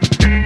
Thank you.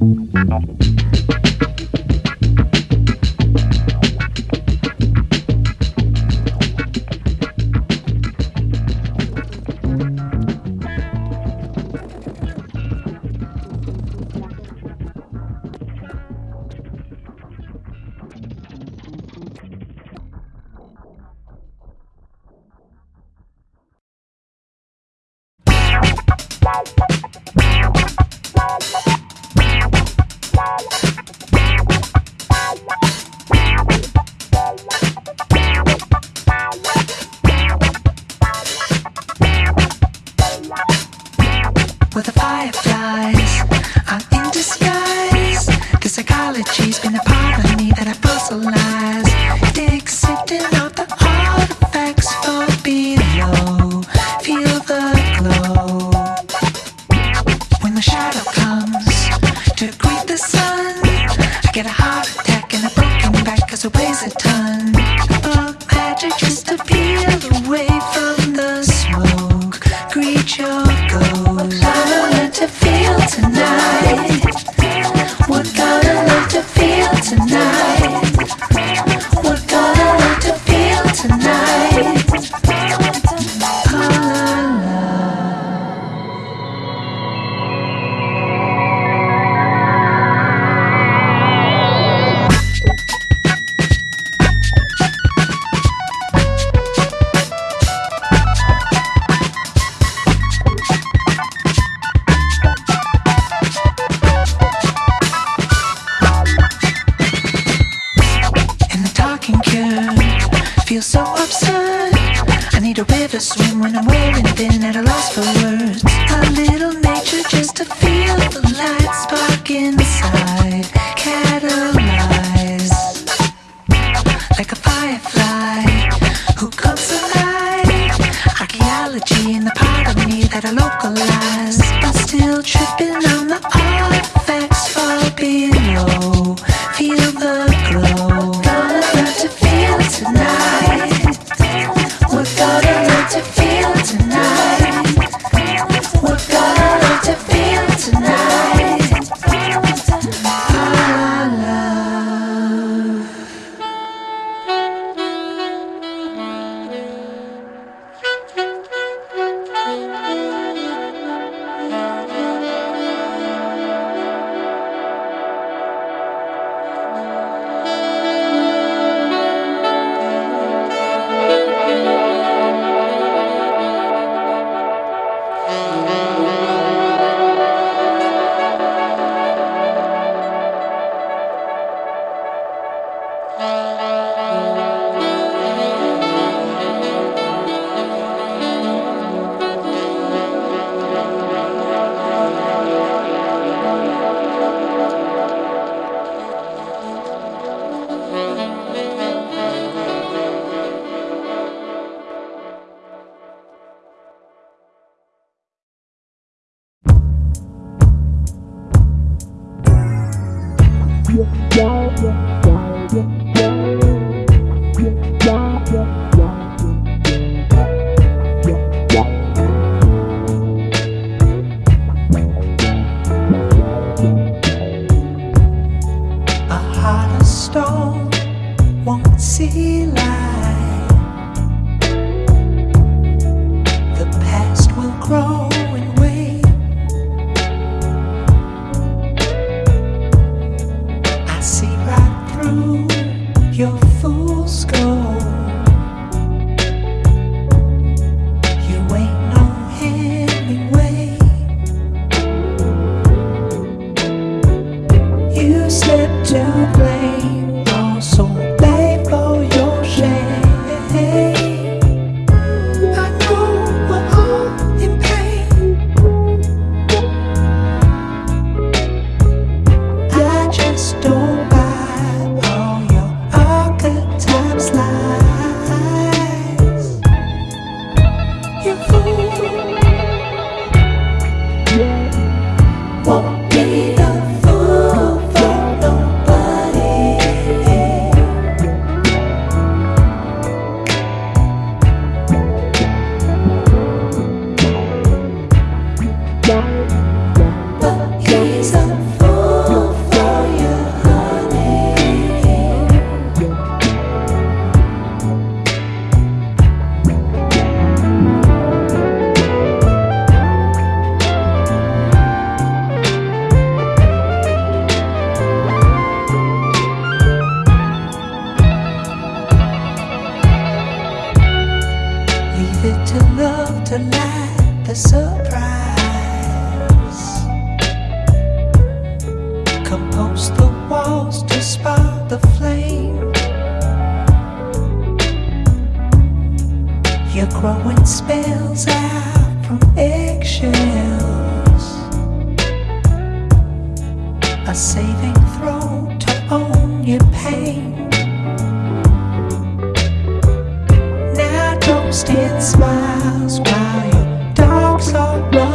no. You're growing spells out from eggshells A saving throw to own your pain. Now toast in smiles while your dogs are running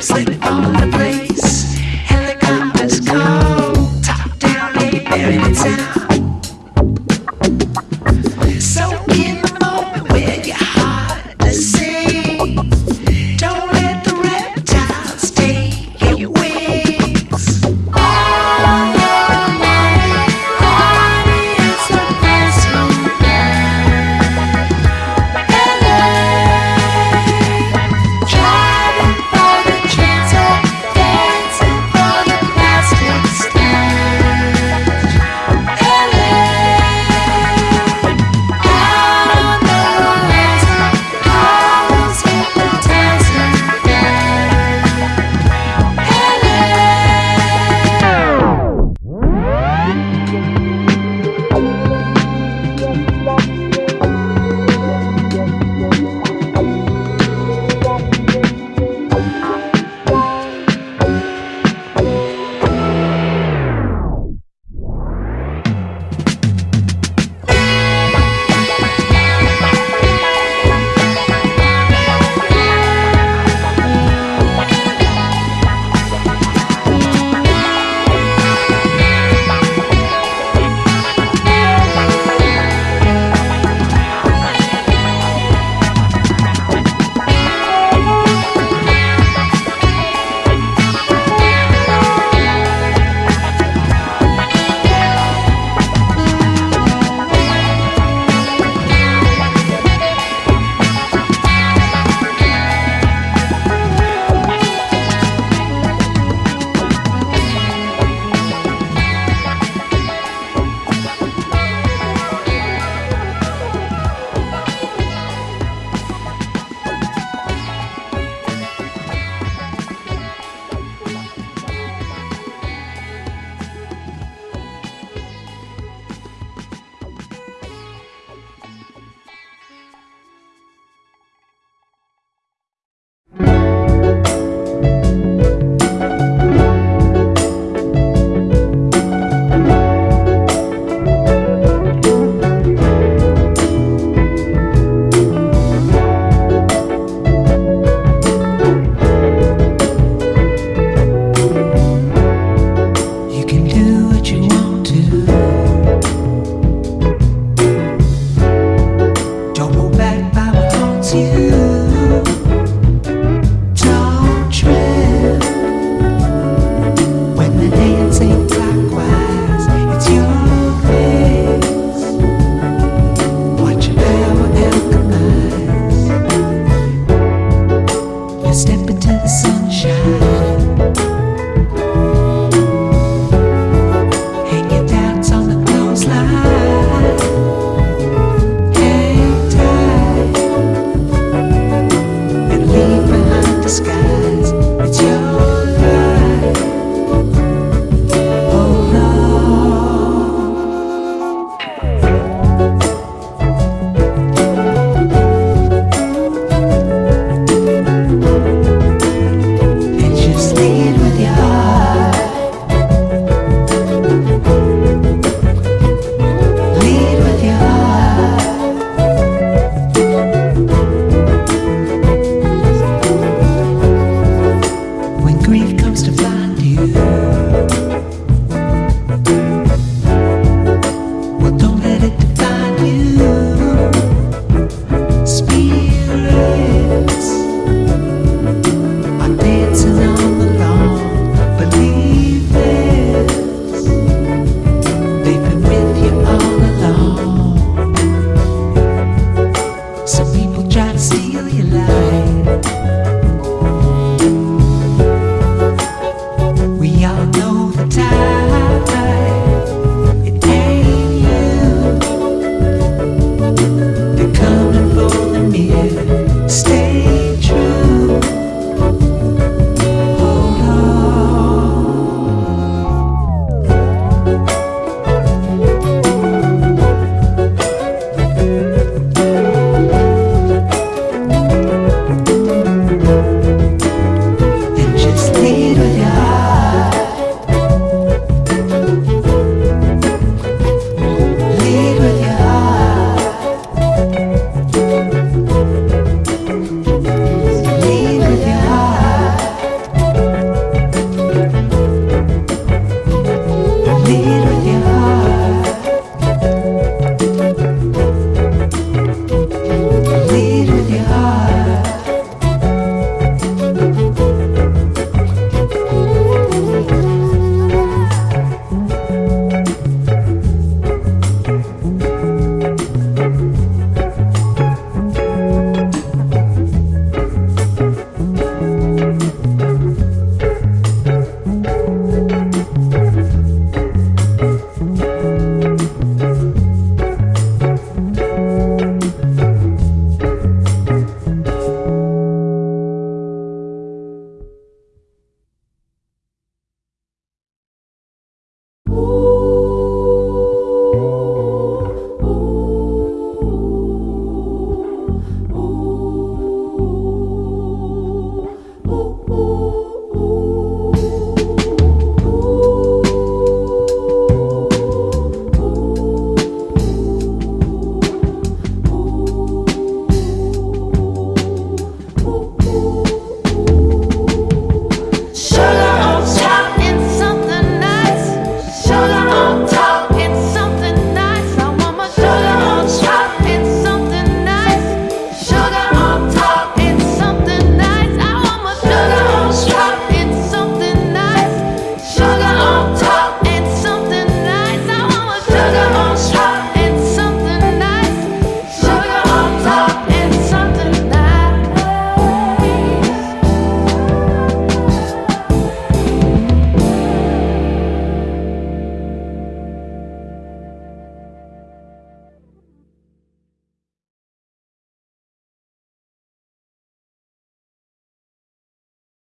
Slow drips that